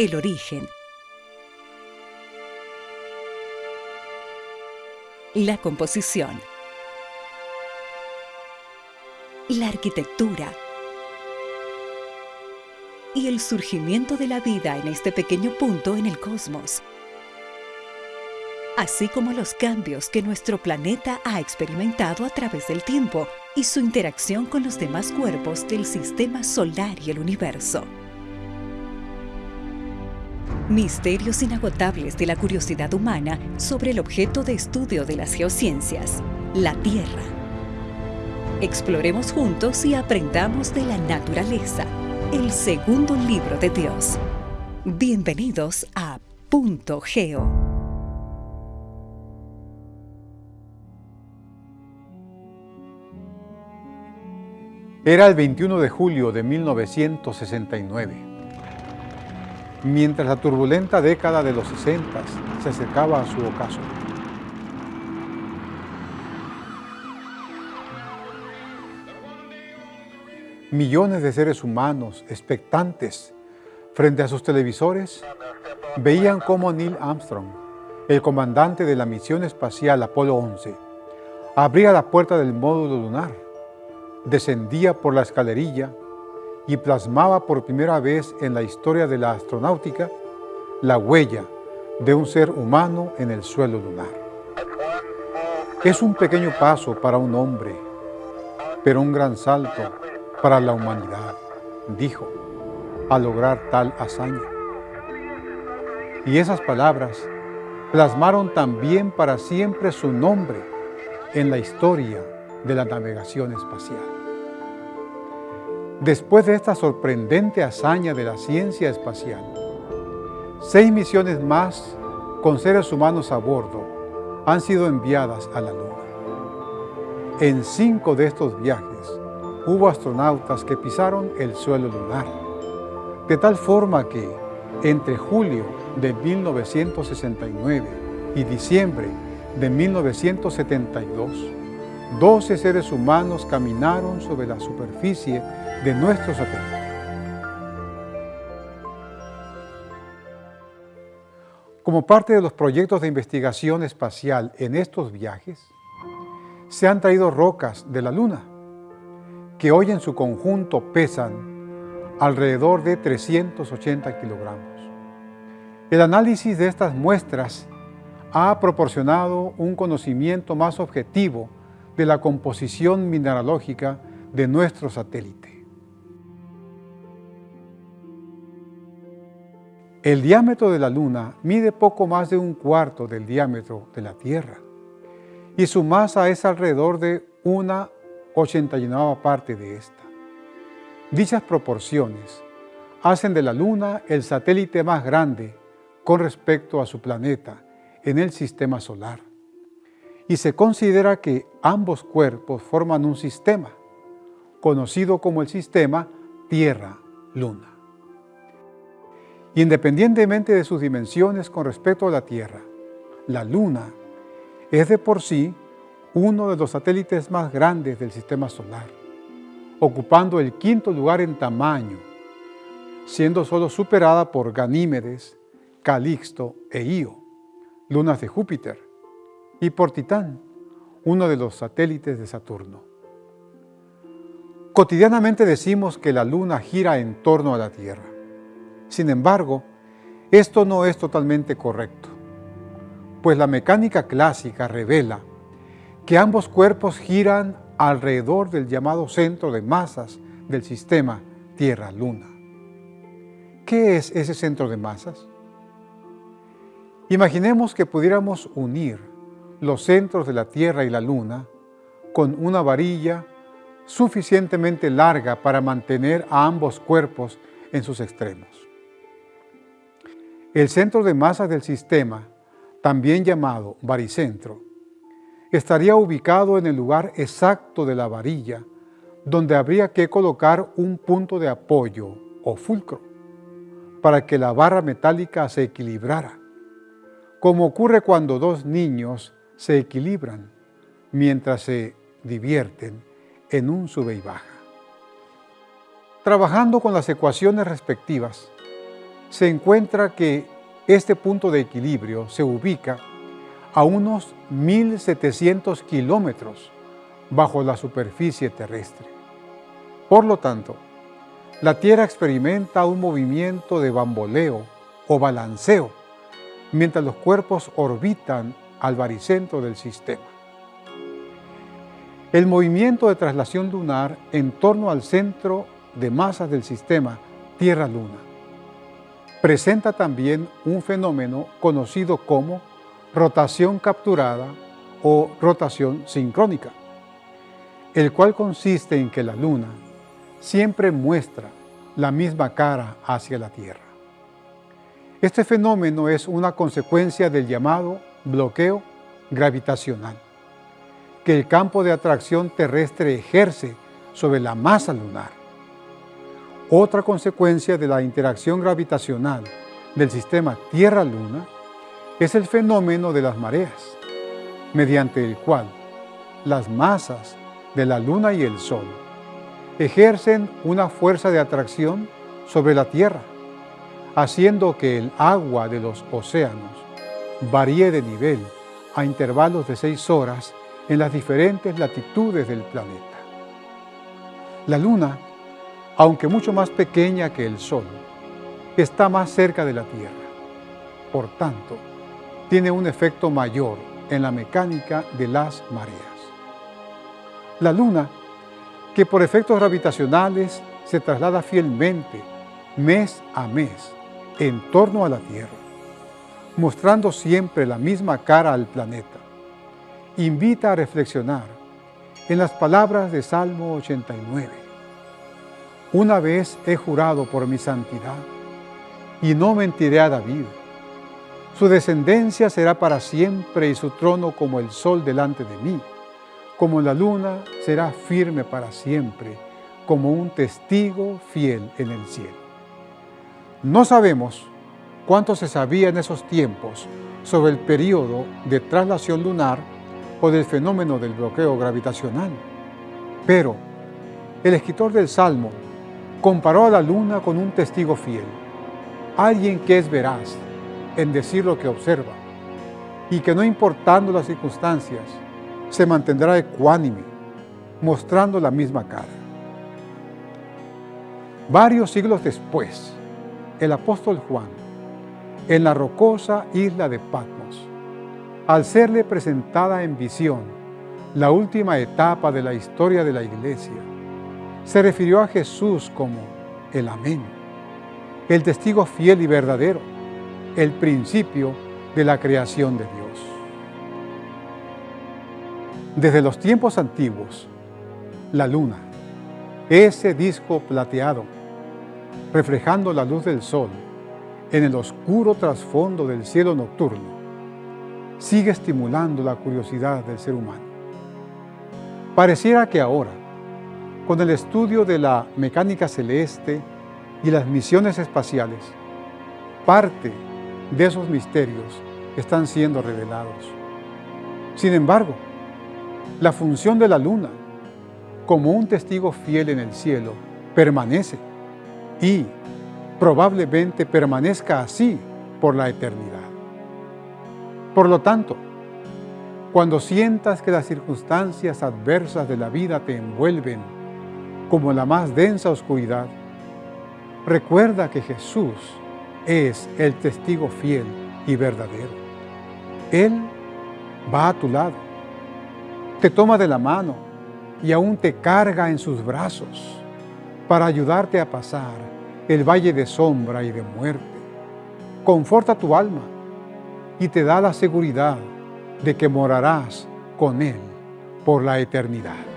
el origen, la composición, la arquitectura. Y el surgimiento de la vida en este pequeño punto en el cosmos, así como los cambios que nuestro planeta ha experimentado a través del tiempo y su interacción con los demás cuerpos del sistema solar y el universo. Misterios inagotables de la curiosidad humana sobre el objeto de estudio de las geociencias, la Tierra. Exploremos juntos y aprendamos de la naturaleza, el segundo libro de Dios. Bienvenidos a Punto Geo. Era el 21 de julio de 1969 mientras la turbulenta década de los 60 se acercaba a su ocaso. Millones de seres humanos expectantes frente a sus televisores veían cómo Neil Armstrong, el comandante de la misión espacial Apolo 11, abría la puerta del módulo lunar, descendía por la escalerilla y plasmaba por primera vez en la historia de la astronáutica la huella de un ser humano en el suelo lunar. Es un pequeño paso para un hombre, pero un gran salto para la humanidad, dijo, al lograr tal hazaña. Y esas palabras plasmaron también para siempre su nombre en la historia de la navegación espacial. Después de esta sorprendente hazaña de la ciencia espacial, seis misiones más con seres humanos a bordo han sido enviadas a la Luna. En cinco de estos viajes hubo astronautas que pisaron el suelo lunar, de tal forma que entre julio de 1969 y diciembre de 1972, 12 seres humanos caminaron sobre la superficie de nuestro satélite. Como parte de los proyectos de investigación espacial en estos viajes, se han traído rocas de la Luna, que hoy en su conjunto pesan alrededor de 380 kilogramos. El análisis de estas muestras ha proporcionado un conocimiento más objetivo de la composición mineralógica de nuestro satélite. El diámetro de la Luna mide poco más de un cuarto del diámetro de la Tierra y su masa es alrededor de una ochenta parte de esta. Dichas proporciones hacen de la Luna el satélite más grande con respecto a su planeta en el sistema solar. Y se considera que ambos cuerpos forman un sistema, conocido como el sistema Tierra-Luna. Independientemente de sus dimensiones con respecto a la Tierra, la Luna es de por sí uno de los satélites más grandes del Sistema Solar, ocupando el quinto lugar en tamaño, siendo solo superada por Ganímedes, Calixto e Io, lunas de Júpiter, y por Titán, uno de los satélites de Saturno. Cotidianamente decimos que la Luna gira en torno a la Tierra. Sin embargo, esto no es totalmente correcto, pues la mecánica clásica revela que ambos cuerpos giran alrededor del llamado centro de masas del sistema Tierra-Luna. ¿Qué es ese centro de masas? Imaginemos que pudiéramos unir los centros de la Tierra y la Luna con una varilla suficientemente larga para mantener a ambos cuerpos en sus extremos. El centro de masas del sistema, también llamado baricentro, estaría ubicado en el lugar exacto de la varilla, donde habría que colocar un punto de apoyo o fulcro, para que la barra metálica se equilibrara, como ocurre cuando dos niños se equilibran mientras se divierten en un sube y baja. Trabajando con las ecuaciones respectivas, se encuentra que este punto de equilibrio se ubica a unos 1.700 kilómetros bajo la superficie terrestre. Por lo tanto, la Tierra experimenta un movimiento de bamboleo o balanceo mientras los cuerpos orbitan al baricentro del sistema. El movimiento de traslación lunar en torno al centro de masas del sistema Tierra-Luna presenta también un fenómeno conocido como rotación capturada o rotación sincrónica, el cual consiste en que la Luna siempre muestra la misma cara hacia la Tierra. Este fenómeno es una consecuencia del llamado bloqueo gravitacional, que el campo de atracción terrestre ejerce sobre la masa lunar. Otra consecuencia de la interacción gravitacional del sistema Tierra-Luna es el fenómeno de las mareas, mediante el cual las masas de la Luna y el Sol ejercen una fuerza de atracción sobre la Tierra, haciendo que el agua de los océanos varíe de nivel a intervalos de seis horas en las diferentes latitudes del planeta. La Luna, aunque mucho más pequeña que el Sol, está más cerca de la Tierra. Por tanto, tiene un efecto mayor en la mecánica de las mareas. La Luna, que por efectos gravitacionales se traslada fielmente mes a mes en torno a la Tierra, mostrando siempre la misma cara al planeta, invita a reflexionar en las palabras de Salmo 89. Una vez he jurado por mi santidad, y no mentiré a David, su descendencia será para siempre y su trono como el sol delante de mí. Como la luna será firme para siempre, como un testigo fiel en el cielo. No sabemos cuánto se sabía en esos tiempos sobre el periodo de traslación lunar o del fenómeno del bloqueo gravitacional. Pero el escritor del Salmo comparó a la luna con un testigo fiel, alguien que es veraz, en decir lo que observa y que no importando las circunstancias, se mantendrá ecuánime, mostrando la misma cara. Varios siglos después, el apóstol Juan, en la rocosa isla de Patmos, al serle presentada en visión la última etapa de la historia de la iglesia, se refirió a Jesús como el Amén, el testigo fiel y verdadero, el principio de la creación de Dios. Desde los tiempos antiguos, la luna, ese disco plateado, reflejando la luz del sol en el oscuro trasfondo del cielo nocturno, sigue estimulando la curiosidad del ser humano. Pareciera que ahora, con el estudio de la mecánica celeste y las misiones espaciales, parte de esos misterios están siendo revelados. Sin embargo, la función de la luna como un testigo fiel en el cielo permanece y probablemente permanezca así por la eternidad. Por lo tanto, cuando sientas que las circunstancias adversas de la vida te envuelven como la más densa oscuridad, recuerda que Jesús es el testigo fiel y verdadero. Él va a tu lado, te toma de la mano y aún te carga en sus brazos para ayudarte a pasar el valle de sombra y de muerte. Conforta tu alma y te da la seguridad de que morarás con Él por la eternidad.